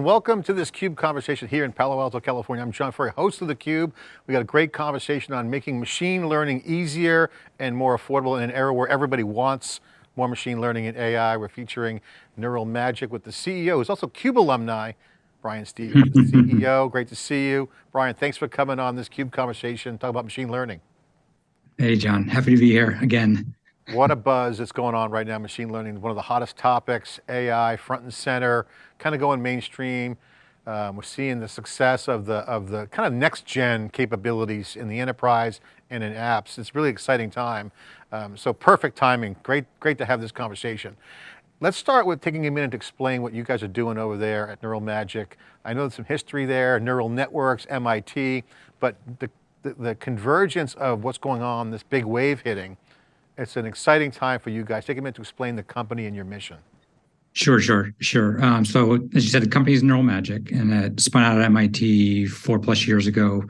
and welcome to this CUBE conversation here in Palo Alto, California. I'm John Furrier, host of the Cube. We got a great conversation on making machine learning easier and more affordable in an era where everybody wants more machine learning and AI. We're featuring Neural Magic with the CEO, who's also CUBE alumni, Brian Stevens, the CEO. Great to see you. Brian, thanks for coming on this CUBE conversation, talk about machine learning. Hey, John, happy to be here again. What a buzz that's going on right now, machine learning, one of the hottest topics, AI front and center, kind of going mainstream. Um, we're seeing the success of the, of the kind of next gen capabilities in the enterprise and in apps. It's really exciting time. Um, so perfect timing, great, great to have this conversation. Let's start with taking a minute to explain what you guys are doing over there at Neural Magic. I know there's some history there, neural networks, MIT, but the, the, the convergence of what's going on, this big wave hitting, it's an exciting time for you guys. Take a minute to explain the company and your mission. Sure, sure, sure. Um, so as you said, the company is Neural Magic and it spun out at MIT four plus years ago,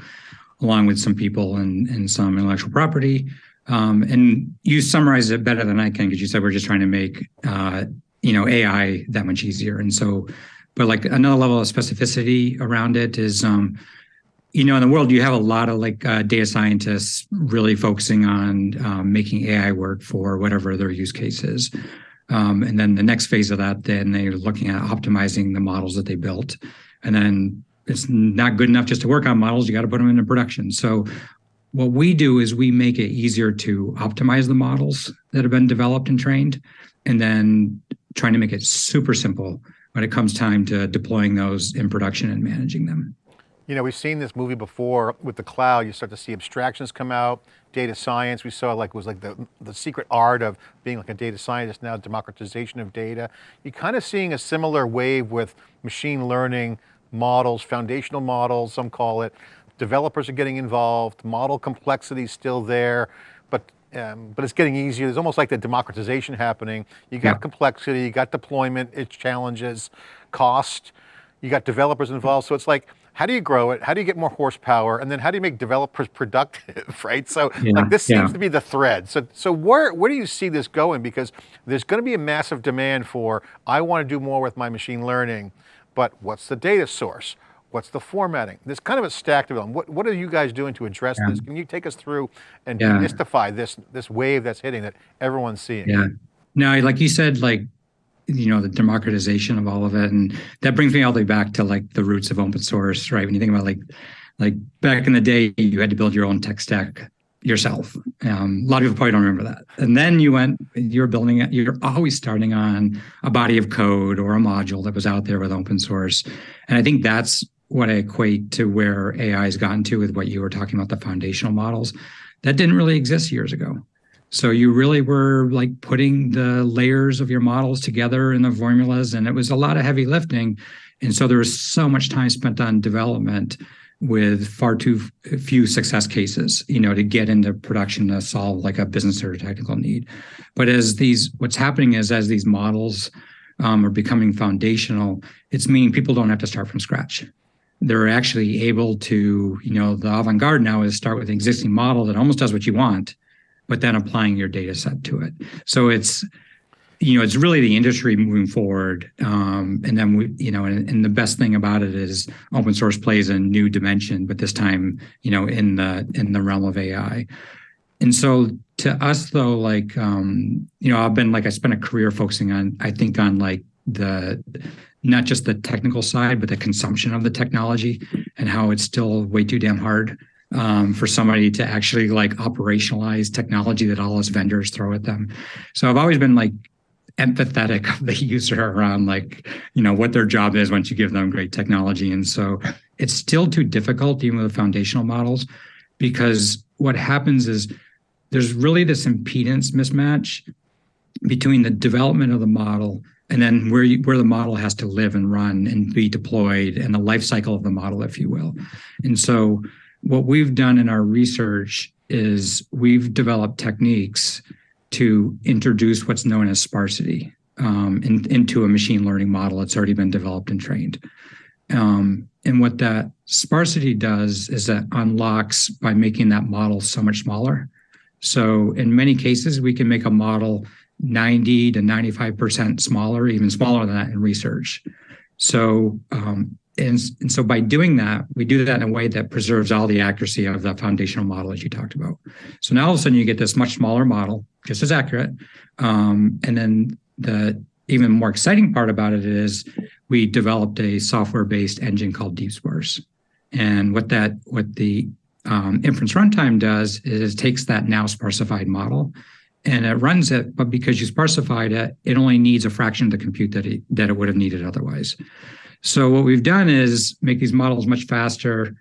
along with some people and, and some intellectual property. Um, and you summarized it better than I can because you said we're just trying to make uh, you know AI that much easier. And so, but like another level of specificity around it is um, you know, in the world, you have a lot of like uh, data scientists really focusing on um, making AI work for whatever their use case is. Um, and then the next phase of that, then they're looking at optimizing the models that they built. And then it's not good enough just to work on models, you got to put them into production. So what we do is we make it easier to optimize the models that have been developed and trained, and then trying to make it super simple when it comes time to deploying those in production and managing them. You know, we've seen this movie before with the cloud, you start to see abstractions come out, data science, we saw like was like the, the secret art of being like a data scientist now, democratization of data. You're kind of seeing a similar wave with machine learning models, foundational models, some call it. Developers are getting involved, model complexity is still there, but um, but it's getting easier. There's almost like the democratization happening. You got yeah. complexity, you got deployment, its challenges, cost, you got developers involved. So it's like, how do you grow it? How do you get more horsepower? And then how do you make developers productive, right? So yeah, like this seems to be the thread. So, so where, where do you see this going? Because there's going to be a massive demand for, I want to do more with my machine learning, but what's the data source? What's the formatting? There's kind of a stack of them. What, what are you guys doing to address yeah. this? Can you take us through and demystify this, this wave that's hitting that everyone's seeing? Yeah. No, like you said, like you know the democratization of all of it. And that brings me all the way back to like the roots of open source right? When you think about like like back in the day you had to build your own tech stack yourself. Um, a lot of people probably don't remember that. And then you went you're building it you're always starting on a body of code or a module that was out there with open source. And i think that's what i equate to where ai has gotten to with what you were talking about the foundational models. That didn't really exist years ago so you really were like putting the layers of your models together in the formulas, and it was a lot of heavy lifting. And so there was so much time spent on development with far too few success cases, you know, to get into production to solve like a business or technical need. But as these, what's happening is as these models um, are becoming foundational, it's meaning people don't have to start from scratch. They're actually able to, you know, the avant-garde now is start with an existing model that almost does what you want, but then applying your data set to it. So it's, you know, it's really the industry moving forward. Um, and then we, you know, and, and, the best thing about it is open source plays a new dimension, but this time, you know, in the in the realm of AI. And so to us though, like um, you know, I've been like I spent a career focusing on, I think on like the not just the technical side, but the consumption of the technology and how it's still way too damn hard um, for somebody to actually like operationalize technology that all us vendors throw at them. So I've always been like empathetic of the user around like, you know, what their job is once you give them great technology. And so it's still too difficult, even with foundational models, because what happens is there's really this impedance mismatch between the development of the model and then where you, where the model has to live and run and be deployed and the life cycle of the model, if you will. And so what we've done in our research is we've developed techniques to introduce what's known as sparsity um, in, into a machine learning model that's already been developed and trained. Um, and what that sparsity does is that unlocks by making that model so much smaller. So in many cases, we can make a model 90 to 95% smaller, even smaller than that in research. So, um, and, and so by doing that, we do that in a way that preserves all the accuracy of the foundational model as you talked about. So now all of a sudden you get this much smaller model, just as accurate. Um, and then the even more exciting part about it is we developed a software-based engine called DeepSparse. And what that what the um, inference runtime does is it takes that now sparsified model and it runs it, but because you sparsified it, it only needs a fraction of the compute that it, that it would have needed otherwise. So what we've done is make these models much faster,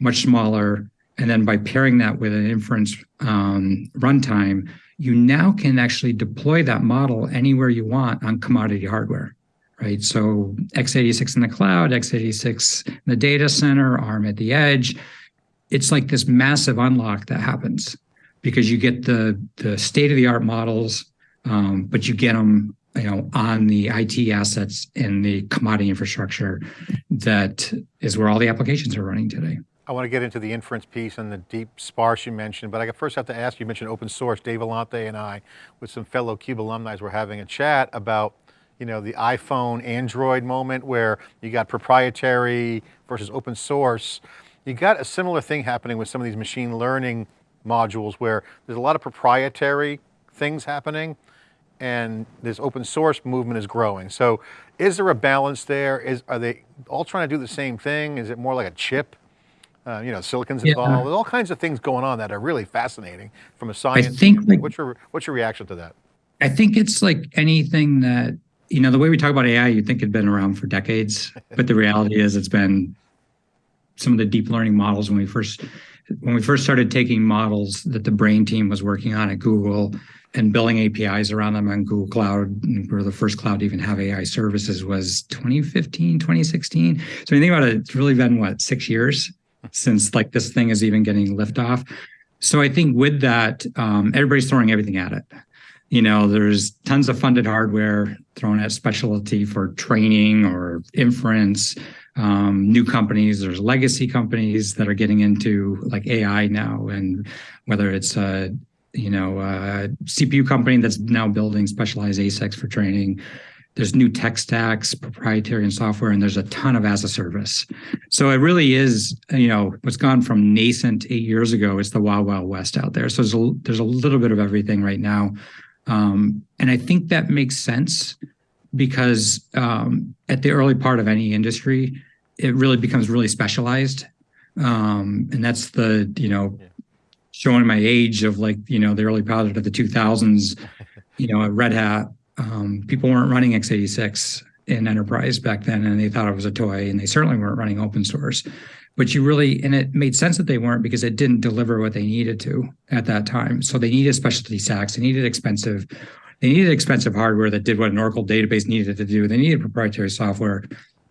much smaller, and then by pairing that with an inference um, runtime, you now can actually deploy that model anywhere you want on commodity hardware, right? So x86 in the cloud, x86 in the data center, ARM at the edge. It's like this massive unlock that happens because you get the the state of the art models, um, but you get them you know on the IT assets and the commodity infrastructure that is where all the applications are running today. I want to get into the inference piece and the DeepSparse you mentioned, but I first have to ask, you mentioned open source, Dave Vellante and I, with some fellow CUBE alumni, were having a chat about you know, the iPhone, Android moment where you got proprietary versus open source. You got a similar thing happening with some of these machine learning modules where there's a lot of proprietary things happening and this open source movement is growing. So is there a balance there? Is Are they all trying to do the same thing? Is it more like a chip? Uh, you know, silicon's involved. Yeah. There's all kinds of things going on that are really fascinating from a science. I think like, what's your what's your reaction to that? I think it's like anything that you know the way we talk about AI, you'd think it'd been around for decades, but the reality is it's been some of the deep learning models when we first when we first started taking models that the brain team was working on at Google and building APIs around them on Google Cloud, we were the first cloud to even have AI services was 2015, 2016. So when you think about it, it's really been what, six years since like this thing is even getting liftoff. So I think with that, um, everybody's throwing everything at it. You know, there's tons of funded hardware thrown at specialty for training or inference um, new companies. There's legacy companies that are getting into like AI now, and whether it's a you know a CPU company that's now building specialized ASICs for training. There's new tech stacks, proprietary and software, and there's a ton of as a service. So it really is, you know, what's gone from nascent eight years ago. It's the wild, wild west out there. So there's a, there's a little bit of everything right now, um, and I think that makes sense because um, at the early part of any industry, it really becomes really specialized. Um, and that's the, you know, yeah. showing my age of like, you know, the early part of the 2000s, you know, at Red Hat, um, people weren't running x86 in enterprise back then and they thought it was a toy and they certainly weren't running open source but you really and it made sense that they weren't because it didn't deliver what they needed to at that time so they needed specialty stacks they needed expensive they needed expensive hardware that did what an Oracle database needed to do. They needed proprietary software.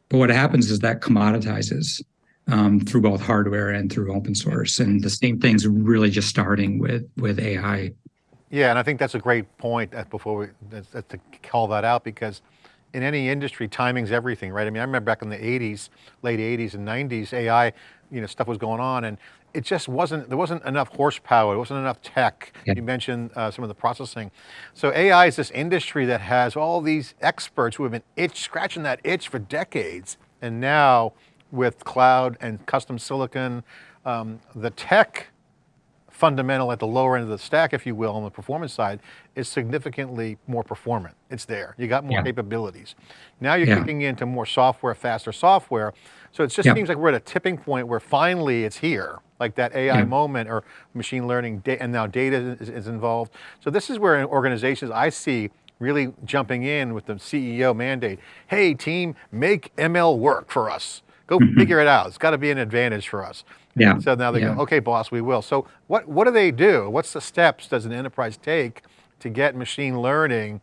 But what happens is that commoditizes um, through both hardware and through open source. And the same thing's really just starting with, with AI. Yeah, and I think that's a great point before we, to call that out because in any industry, timing's everything, right? I mean, I remember back in the 80s, late 80s and 90s, AI, you know, stuff was going on and it just wasn't, there wasn't enough horsepower, there wasn't enough tech. Yeah. You mentioned uh, some of the processing. So AI is this industry that has all these experts who have been itch, scratching that itch for decades. And now with cloud and custom silicon, um, the tech fundamental at the lower end of the stack, if you will, on the performance side, is significantly more performant. It's there. You got more yeah. capabilities. Now you're yeah. kicking into more software, faster software. So it just yeah. seems like we're at a tipping point where finally it's here, like that AI moment or machine learning, and now data is, is involved. So this is where organizations I see really jumping in with the CEO mandate. Hey team, make ML work for us. Go mm -hmm. figure it out. It's got to be an advantage for us. Yeah. So now they yeah. go, okay, boss, we will. So what, what do they do? What's the steps does an enterprise take to get machine learning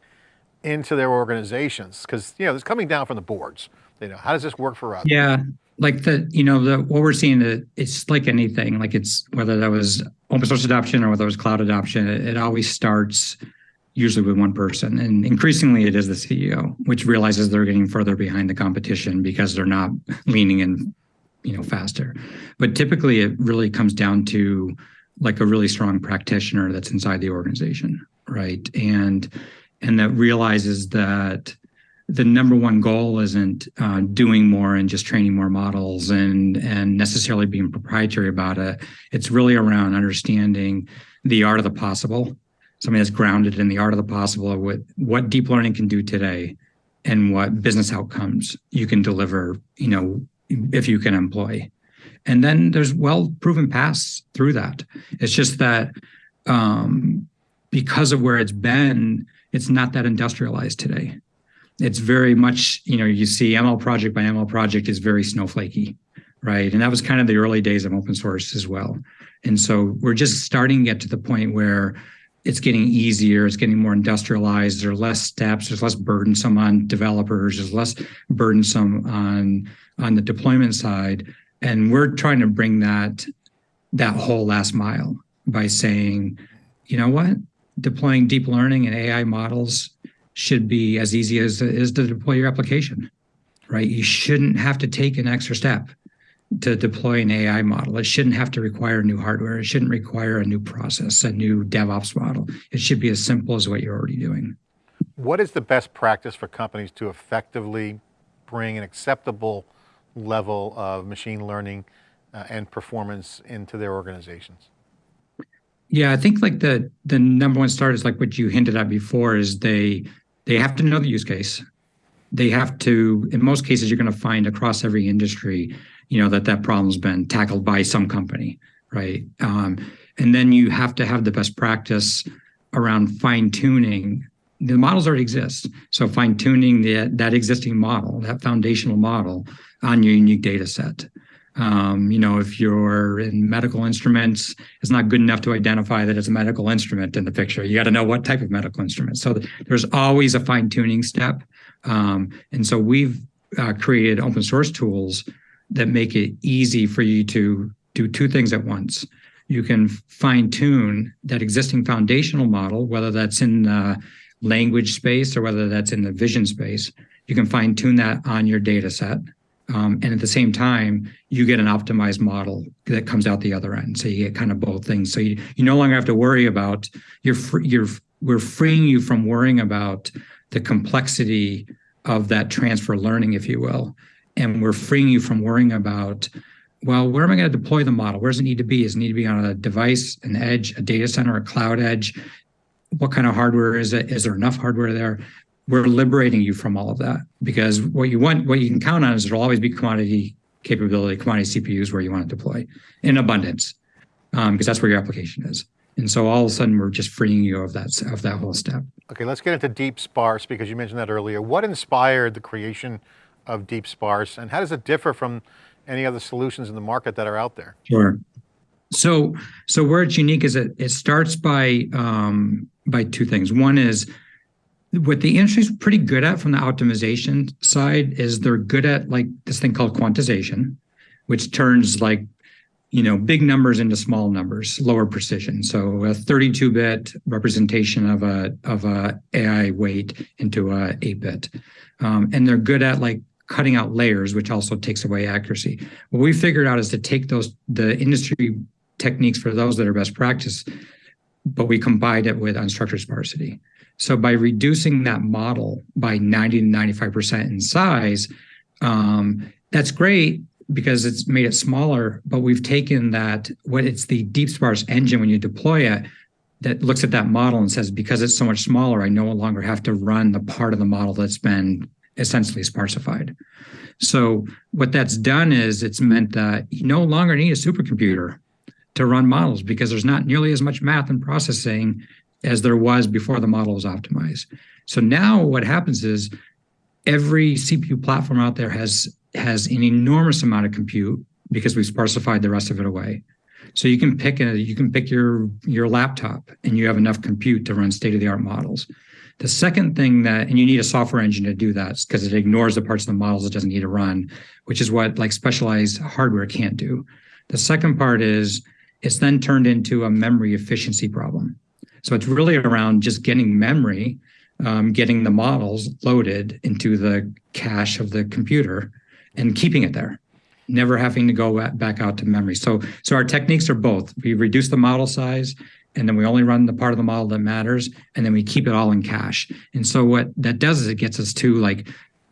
into their organizations? Because, you know, it's coming down from the boards. You know, how does this work for us? Yeah. Like the, you know, the what we're seeing, that it's like anything, like it's whether that was open source adoption or whether it was cloud adoption, it, it always starts usually with one person. And increasingly it is the CEO, which realizes they're getting further behind the competition because they're not leaning in you know faster but typically it really comes down to like a really strong practitioner that's inside the organization right and and that realizes that the number one goal isn't uh, doing more and just training more models and and necessarily being proprietary about it. It's really around understanding the art of the possible, something that's grounded in the art of the possible what what deep learning can do today, and what business outcomes you can deliver. You know, if you can employ, and then there's well proven paths through that. It's just that um, because of where it's been, it's not that industrialized today it's very much, you know, you see ML project by ML project is very snowflakey, right? And that was kind of the early days of open source as well. And so we're just starting to get to the point where it's getting easier, it's getting more industrialized, there are less steps, there's less burdensome on developers, there's less burdensome on, on the deployment side. And we're trying to bring that, that whole last mile by saying, you know what, deploying deep learning and AI models should be as easy as is to deploy your application, right? You shouldn't have to take an extra step to deploy an AI model. It shouldn't have to require new hardware. It shouldn't require a new process, a new DevOps model. It should be as simple as what you're already doing. What is the best practice for companies to effectively bring an acceptable level of machine learning uh, and performance into their organizations? Yeah, I think like the the number one start is like what you hinted at before is they they have to know the use case. They have to, in most cases, you're going to find across every industry, you know, that that problem's been tackled by some company, right? Um, and then you have to have the best practice around fine tuning. The models already exist, so fine tuning the, that existing model, that foundational model, on your unique data set. Um, you know, if you're in medical instruments, it's not good enough to identify that it's a medical instrument in the picture. You got to know what type of medical instrument. So there's always a fine tuning step. Um, and so we've uh, created open source tools that make it easy for you to do two things at once. You can fine tune that existing foundational model, whether that's in the language space or whether that's in the vision space. You can fine tune that on your data set. Um, and at the same time, you get an optimized model that comes out the other end. So you get kind of both things. So you, you no longer have to worry about you're free, you're we're freeing you from worrying about the complexity of that transfer learning, if you will, and we're freeing you from worrying about well, where am I going to deploy the model? Where does it need to be? Does it need to be on a device, an edge, a data center, a cloud edge? What kind of hardware is it? Is there enough hardware there? We're liberating you from all of that because what you want, what you can count on is there'll always be commodity capability, commodity CPUs where you want to deploy in abundance, um, because that's where your application is. And so all of a sudden we're just freeing you of that, of that whole step. Okay, let's get into DeepSparse because you mentioned that earlier. What inspired the creation of DeepSparse and how does it differ from any other solutions in the market that are out there? Sure. So, so where it's unique is it, it starts by, um, by two things. One is what the industry's pretty good at from the optimization side is they're good at like this thing called quantization, which turns like, you know, big numbers into small numbers, lower precision. So a 32-bit representation of a of a AI weight into a 8-bit. Um, and they're good at like cutting out layers, which also takes away accuracy. What we figured out is to take those the industry techniques for those that are best practice, but we combined it with unstructured sparsity. So by reducing that model by 90 to 95% in size, um, that's great because it's made it smaller, but we've taken that, what it's the DeepSparse engine when you deploy it, that looks at that model and says, because it's so much smaller, I no longer have to run the part of the model that's been essentially sparsified. So what that's done is it's meant that you no longer need a supercomputer to run models because there's not nearly as much math and processing as there was before the model was optimized. So now what happens is every CPU platform out there has has an enormous amount of compute because we've sparsified the rest of it away. So you can pick a you can pick your your laptop and you have enough compute to run state-of-the-art models. The second thing that, and you need a software engine to do that because it ignores the parts of the models it doesn't need to run, which is what like specialized hardware can't do. The second part is it's then turned into a memory efficiency problem. So it's really around just getting memory, um, getting the models loaded into the cache of the computer and keeping it there, never having to go back out to memory. So, so our techniques are both. We reduce the model size and then we only run the part of the model that matters, and then we keep it all in cache. And so what that does is it gets us to like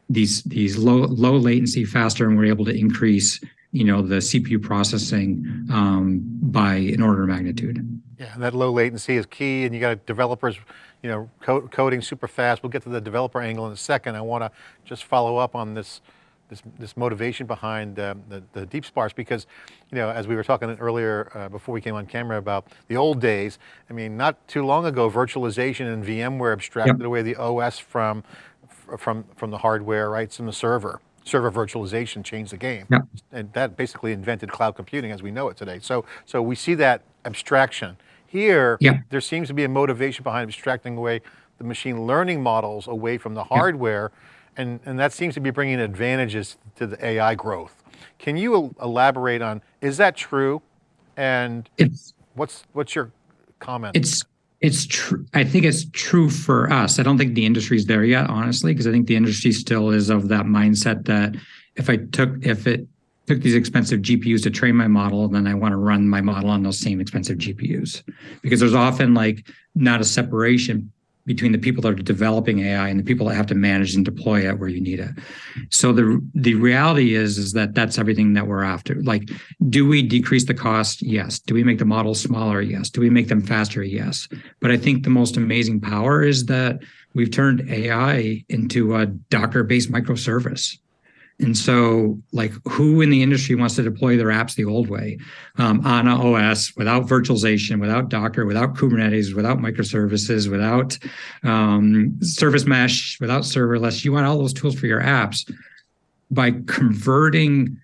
these these low low latency faster, and we're able to increase you know the CPU processing um, by an order of magnitude. Yeah, and that low latency is key, and you got developers, you know, co coding super fast. We'll get to the developer angle in a second. I want to just follow up on this this, this motivation behind um, the, the DeepSparse because, you know, as we were talking earlier uh, before we came on camera about the old days, I mean, not too long ago, virtualization and VMware abstracted yep. away the OS from, from, from the hardware, right, from the server. Server virtualization changed the game. Yep. And that basically invented cloud computing as we know it today. So, so we see that abstraction. Here, yep. there seems to be a motivation behind abstracting away the machine learning models away from the hardware and, and that seems to be bringing advantages to the AI growth. Can you elaborate on, is that true? And it's, what's, what's your comment? It's, it's true. I think it's true for us. I don't think the industry's there yet, honestly, because I think the industry still is of that mindset that if I took, if it took these expensive GPUs to train my model, and then I want to run my model on those same expensive GPUs. Because there's often like not a separation between the people that are developing AI and the people that have to manage and deploy it where you need it. So the the reality is is that that's everything that we're after. Like, do we decrease the cost? Yes. Do we make the models smaller? Yes. Do we make them faster? Yes. But I think the most amazing power is that we've turned AI into a Docker-based microservice. And so like who in the industry wants to deploy their apps the old way um, on OS without virtualization, without Docker, without Kubernetes, without microservices, without um, service mesh, without serverless. You want all those tools for your apps by converting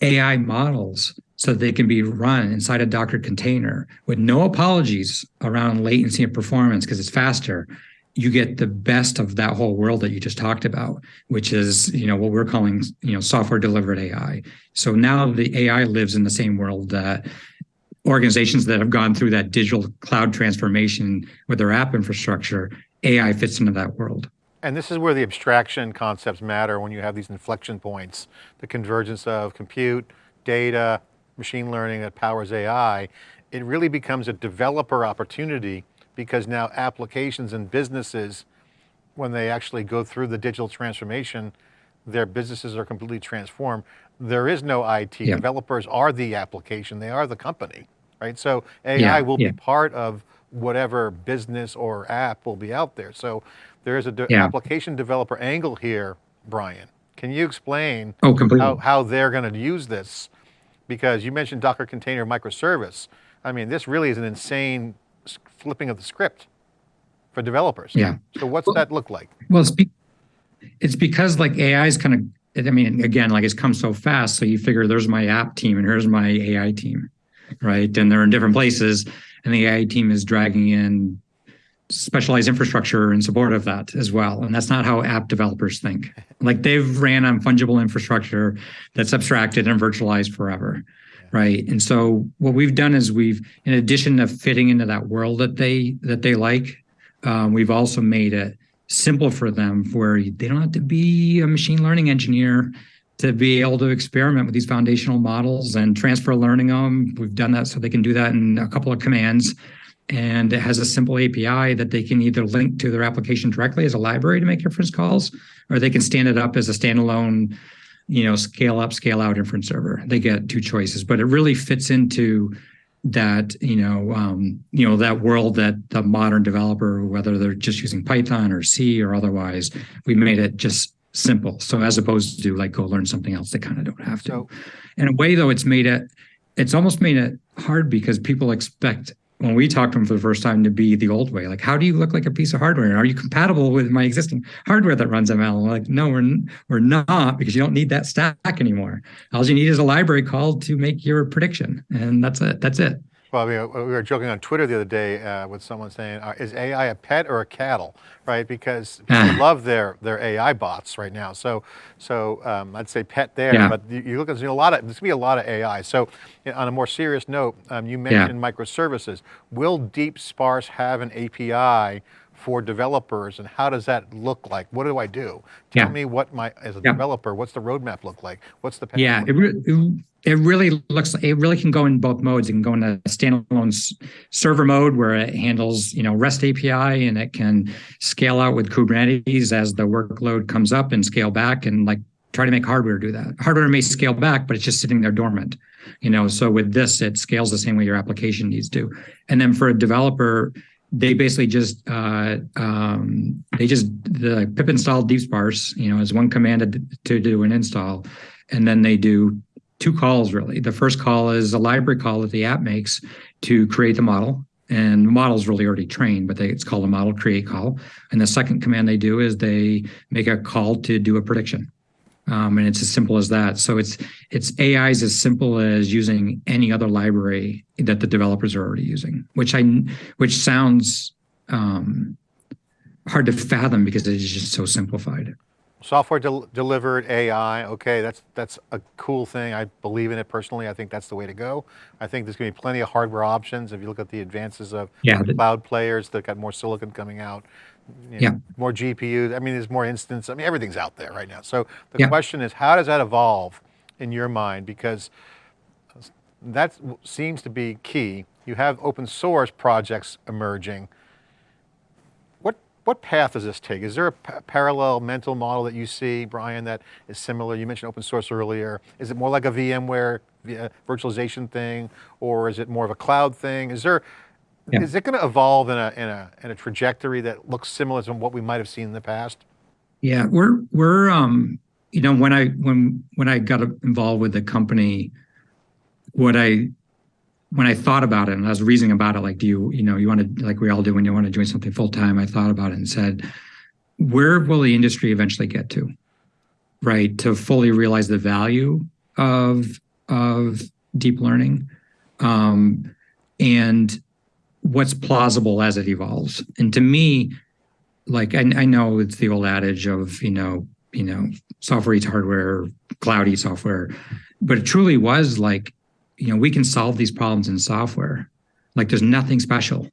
AI models so they can be run inside a Docker container with no apologies around latency and performance because it's faster you get the best of that whole world that you just talked about, which is, you know, what we're calling, you know, software delivered AI. So now the AI lives in the same world that organizations that have gone through that digital cloud transformation with their app infrastructure, AI fits into that world. And this is where the abstraction concepts matter when you have these inflection points, the convergence of compute, data, machine learning that powers AI. It really becomes a developer opportunity because now applications and businesses, when they actually go through the digital transformation, their businesses are completely transformed. There is no IT, yeah. developers are the application, they are the company, right? So AI yeah, will yeah. be part of whatever business or app will be out there. So there is an de application developer angle here, Brian. Can you explain oh, how, how they're going to use this? Because you mentioned Docker container microservice. I mean, this really is an insane flipping of the script for developers. Yeah. So what's well, that look like? Well, it's, be it's because like AI is kind of, I mean, again, like it's come so fast. So you figure there's my app team and here's my AI team, right? And they're in different places and the AI team is dragging in specialized infrastructure in support of that as well. And that's not how app developers think. Like they've ran on fungible infrastructure that's abstracted and virtualized forever right? And so what we've done is we've in addition to fitting into that world that they that they like um, we've also made it simple for them where they don't have to be a machine learning engineer to be able to experiment with these foundational models and transfer learning them we've done that so they can do that in a couple of commands. And it has a simple API that they can either link to their application directly as a library to make inference calls, or they can stand it up as a standalone you know, scale up, scale out inference server. They get two choices, but it really fits into that, you know, um, you know, that world that the modern developer, whether they're just using Python or C or otherwise, we made it just simple. So as opposed to like go learn something else, they kind of don't have to. So, in a way though, it's made it, it's almost made it hard because people expect when we talked to them for the first time to be the old way. Like, how do you look like a piece of hardware? Are you compatible with my existing hardware that runs ML? like, no, we're, we're not because you don't need that stack anymore. All you need is a library call to make your prediction. And that's it. That's it. Well, we were joking on Twitter the other day uh, with someone saying, uh, is AI a pet or a cattle, right? Because people love their, their AI bots right now. So, so um, I'd say pet there, yeah. but you, you look at a lot of, there's gonna be a lot of AI. So you know, on a more serious note, um, you mentioned yeah. microservices. Will DeepSparse have an API for developers and how does that look like? What do I do? Tell Yeah. me what my, as a developer, what's the roadmap look like? What's the path? Yeah, it, re- it- it really looks, it really can go in both modes. It can go in a standalone server mode where it handles, you know, REST API and it can scale out with Kubernetes as the workload comes up and scale back and like try to make hardware do that. Hardware may scale back, but it's just sitting there dormant, you know. So with this, it scales the same way your application needs to. And then for a developer, they basically just uh, um, they just the pip install DeepSparse, you know, is one command to do an install, and then they do two calls really. The first call is a library call that the app makes to create the model. And the model's really already trained, but they, it's called a model create call. And the second command they do is they make a call to do a prediction. Um, and it's as simple as that. So it's it's AI is as simple as using any other library that the developers are already using, which I which sounds um, hard to fathom because it is just so simplified. Software del- delivered AI, okay, that's that's a cool thing. I believe in it personally. I think that's the way to go. I think there's going to be plenty of hardware options. If you look at the advances of Yeah, cloud players that got more silicon coming out, you know, Yeah. more GPUs. I mean, there's more instance. I mean, everything's out there right now. So the Yeah. question is, how does that evolve in your mind? Because that seems to be key. You have open source projects emerging. What path does this take? Is there a parallel mental model that you see, Brian, that is similar? You mentioned open source earlier. Is it more like a VMware vi- virtualization thing, or is it more of a cloud thing? Is there Yeah. is it going to evolve in a in a in a trajectory that looks similar to what we might have seen in the past? Yeah, we're we're um you know when I when when I got involved with the company, what I when I thought about it and I was reasoning about it, like, do you you know you want to like we all do when you want to join something full time? I thought about it and said, where will the industry eventually get to, right? To fully realize the value of of deep learning, um, and what's plausible as it evolves. And to me, like I, I know it's the old adage of you know you know software eats hardware cloud eats software but it truly was like you know we can solve these problems in software. Like there's nothing special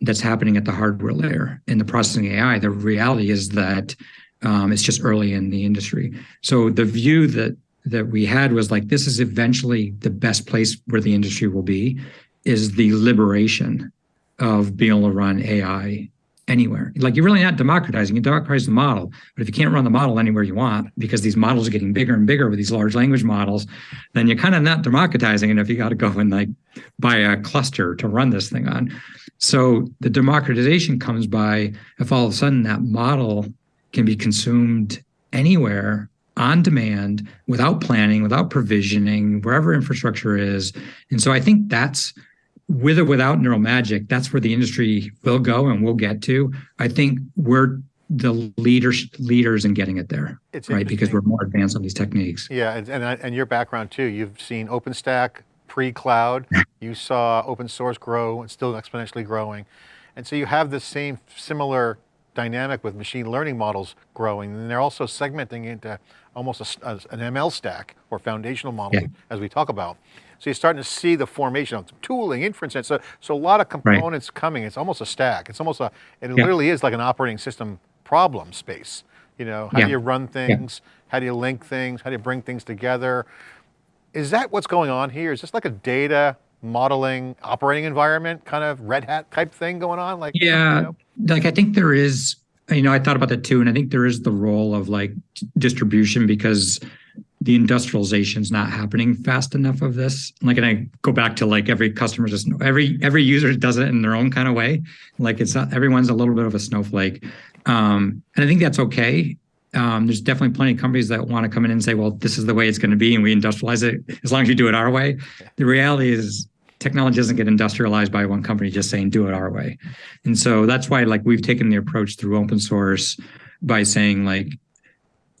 that's happening at the hardware layer in the processing ai the reality is that um, it's just early in the industry. So the view that that we had was like this is eventually the best place where the industry will be is the liberation of being able to run ai anywhere. Like you're really not democratizing, you democratize the model. But if you can't run the model anywhere you want, because these models are getting bigger and bigger with these large language models, then you're kind of not democratizing. And if you got to go and like buy a cluster to run this thing on. So the democratization comes by if all of a sudden that model can be consumed anywhere on demand without planning, without provisioning, wherever infrastructure is. And so I think that's with or without Neural Magic, that's where the industry will go and we'll get to. I think we're the leaders leaders in getting it there, It's right? Because we're more advanced on these techniques. Yeah, and, and, and your background too. You've seen OpenStack pre-cloud. You saw open source grow and still exponentially growing. And so you have this same similar dynamic with machine learning models growing. And they're also segmenting into almost a a- an ML stack or foundational model Yeah. as we talk about. So you're starting to see the formation of tooling, inference. and So, so a lot of components coming. It's almost a stack. It's almost a, it Yeah. literally is like an operating system problem space. You know, how Yeah. do you run things? How do you link things? How do you bring things together? Is that what's going on here? Is this like a data modeling operating environment kind of Red Hat type thing going on? Like, you Yeah, know? like I think there is, you know, I thought about that too, and I think there is the role of like distribution because the industrialization is not happening fast enough of this. Like, and I go back to like every customer just every every user does it in their own kind of way. Like it's not everyone's a little bit of a snowflake, um, and I think that's okay. Um, there's definitely plenty of companies that want to come in and say, well, this is the way it's going to be, and we industrialize it as long as you do it our way. The reality is technology doesn't get industrialized by one company just saying do it our way. And so that's why like we've taken the approach through open source by saying like,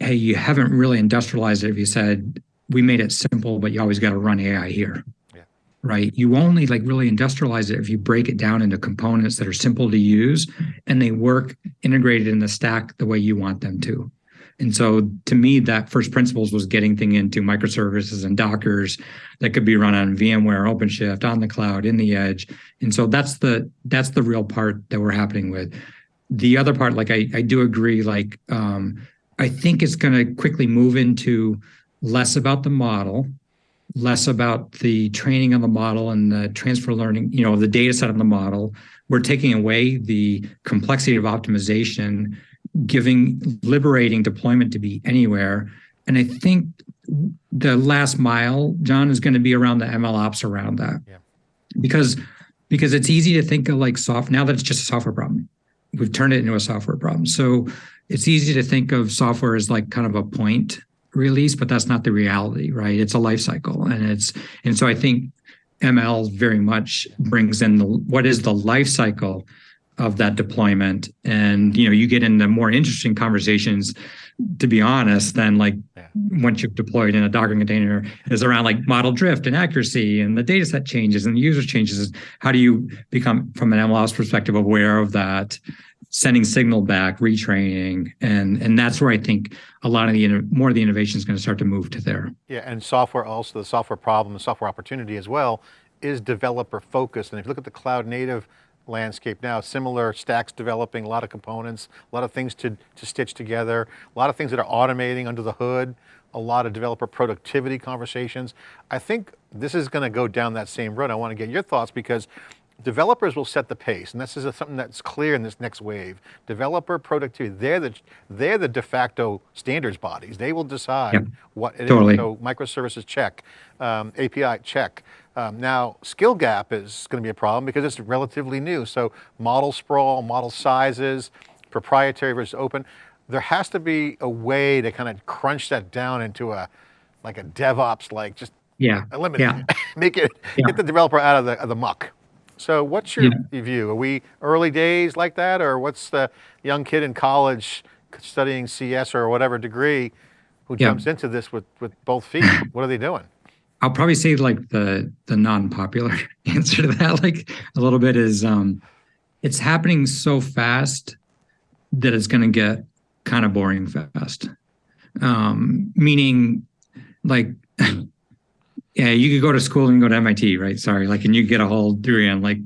hey, you haven't really industrialized it if you said we made it simple, but you always got to run AI here. Yeah. Right. You only like really industrialize it if you break it down into components that are simple to use and they work integrated in the stack the way you want them to. And so to me, that first principles was getting thing into microservices and Dockers that could be run on VMware, OpenShift, on the cloud, in the edge. And so that's the that's the real part that we're happening with. the other part, like I, I do agree, like um, I think it's going to quickly move into less about the model, less about the training on the model and the transfer learning, you know, the data set of the model. We're taking away the complexity of optimization, giving liberating deployment to be anywhere. And I think the last mile, John, is going to be around the ML ops around that. Yeah. Because because it's easy to think of like soft now that it's just a software problem. We've turned it into a software problem. So it's easy to think of software as like kind of a point release, but that's not the reality, right? It's a life cycle. And it's and so I think ML very much brings in the what is the life cycle of that deployment. And you know, you get into more interesting conversations, to be honest, than like Yeah. once you've deployed in a Docker container is around like model drift and accuracy and the data set changes and the user changes. How do you become from an MLOps perspective aware of that? Sending signal back, retraining, and and that's where I think a lot of the more of the innovation is going to start to move to there. Yeah, and software also, the software problem, the software opportunity as well, is developer focused. And if you look at the cloud native landscape now, similar stacks developing, a lot of components, a lot of things to, to stitch together, a lot of things that are automating under the hood, a lot of developer productivity conversations. I think this is going to go down that same road. I want to get your thoughts because developers will set the pace, and this is something that's clear in this next wave. Developer productivity, they're the, they're the de facto standards bodies. They will decide Yep. what it is. Totally. So microservices check, um, API check. Um, now, skill gap is going to be a problem because it's relatively new. So model sprawl, model sizes, proprietary versus open. There has to be a way to kind of crunch that down into a, like a DevOps, like just Yeah, eliminate Yeah. make it, Yeah. get the developer out of the, of the muck. So what's your Yeah. view? Are we early days like that or what's the young kid in college studying CS or whatever degree who Yeah. jumps into this with, with both feet? what are they doing? I'll probably say like the the non-popular answer to that, like a little bit is um it's happening so fast that it's gonna get kind of boring fast. Um meaning like yeah, you could go to school and go to MIT, right? Sorry, like and you get a whole degree on like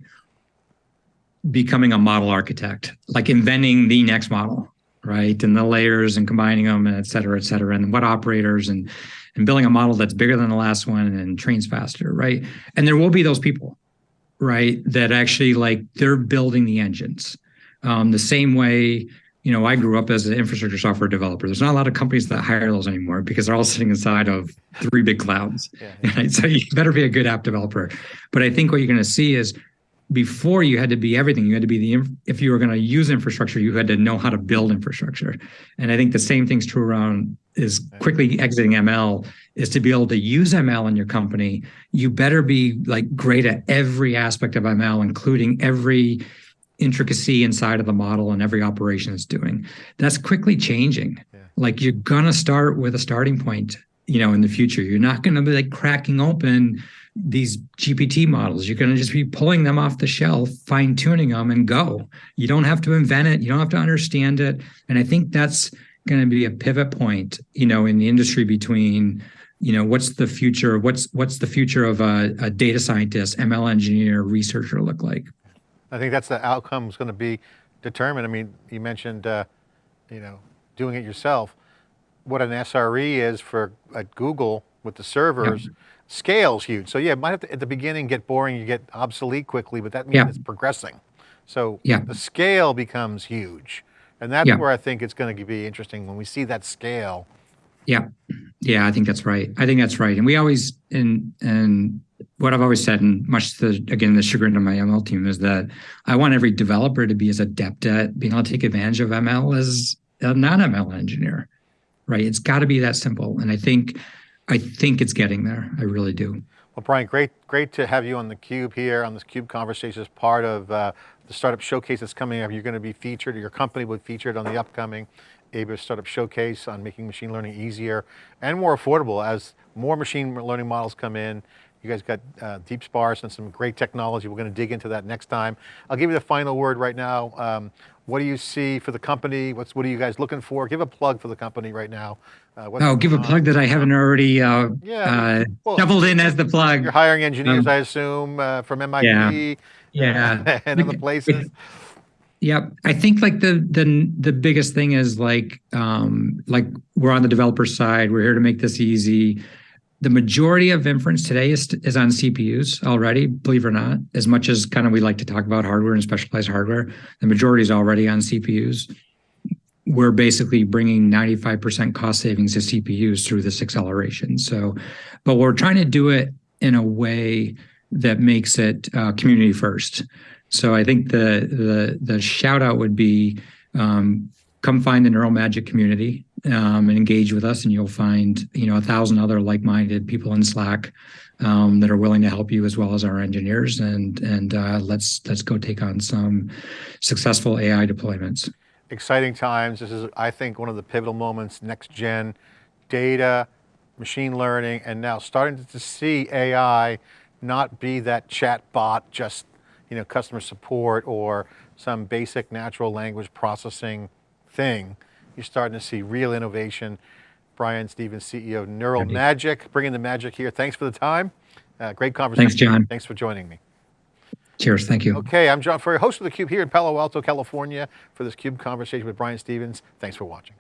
becoming a model architect, like inventing the next model, right? And the layers and combining them and et cetera, et cetera, and what operators and and building a model that's bigger than the last one and trains faster, right? And there will be those people, right, that actually like they're building the engines. Um, the same way, you know, I grew up as an infrastructure software developer. There's not a lot of companies that hire those anymore because they're all sitting inside of three big clouds. Yeah. Right? So you better be a good app developer. But I think what you're going to see is before you had to be everything. You had to be the if you were going to use infrastructure, you had to know how to build infrastructure. And I think the same thing's true around is quickly exiting ML is to be able to use ML in your company. You better be like great at every aspect of ML, including every intricacy inside of the model and every operation is doing. That's quickly changing. Yeah. Like you're gonna start with a starting point, you know, in the future. You're not gonna be like cracking open these GPT models. You're gonna just be pulling them off the shelf, fine tuning them, and go. You don't have to invent it. You don't have to understand it. And I think that's going to be a pivot point, you know, in the industry between, you know, what's the future? What's what's the future of a, a data scientist, ML engineer, researcher look like? I think that's the outcome is going to be determined. I mean, you mentioned, uh, you know, doing it yourself. What an SRE is for at Google with the servers, scale's huge. So yeah, it might have to, at the beginning get boring, you get obsolete quickly, but that means Yeah. it's progressing. So Yeah. the scale becomes huge. And that's Yeah. where I think it's going to be interesting when we see that scale. Yeah, yeah, I think that's right. I think that's right. And we always and and what I've always said, and much to again the chagrin of my ML team, is that I want every developer to be as adept at being able to take advantage of ML as a non-ML engineer. Right? It's got to be that simple. And I think I think it's getting there. I really do. Well, Brian, great, great to have you on the Cube here on this Cube conversation as part of uh, the startup showcase that's coming up. You're going to be featured, your company will be featured on the upcoming AWS Startup Showcase on making machine learning easier and more affordable as more machine learning models come in. You guys got uh, DeepSparse and some great technology. We're going to dig into that next time. I'll give you the final word right now. Um, what do you see for the company? What's what are you guys looking for? Give a plug for the company right now. Uh, what's Oh, give a on? plug that I haven't already uh, Yeah, uh, well, doubled in as the plug. You're hiring engineers, Um, I assume, uh, from MIT yeah. Yeah. and other places. Yep. I think like the the the biggest thing is like um like we're on the developer side. We're here to make this easy. The majority of inference today is is on CPUs already, believe it or not. As much as kind of we like to talk about hardware and specialized hardware, the majority is already on CPUs. We're basically bringing 95% cost savings to CPUs through this acceleration. So, but we're trying to do it in a way that makes it uh, community first. So I think the the the shout out would be um, come find the Neural Magic community um, and engage with us, and you'll find you know a thousand other like-minded people in Slack um, that are willing to help you as well as our engineers. And and uh, let's let's go take on some successful AI deployments. Exciting times. This is, I think, one of the pivotal moments. Next gen data, machine learning, and now starting to see AI not be that chat bot just you know, customer support or some basic natural language processing thing. You're starting to see real innovation. Brian Stevens, CEO of Neural Magic, bringing the magic here. Thanks for the time. Uh, great conversation. Thanks, John. Thanks for joining me. Cheers, thank you. Okay, I'm John Furrier, host of theCUBE here in Palo Alto, California for this CUBE conversation with Brian Stevens. Thanks for watching.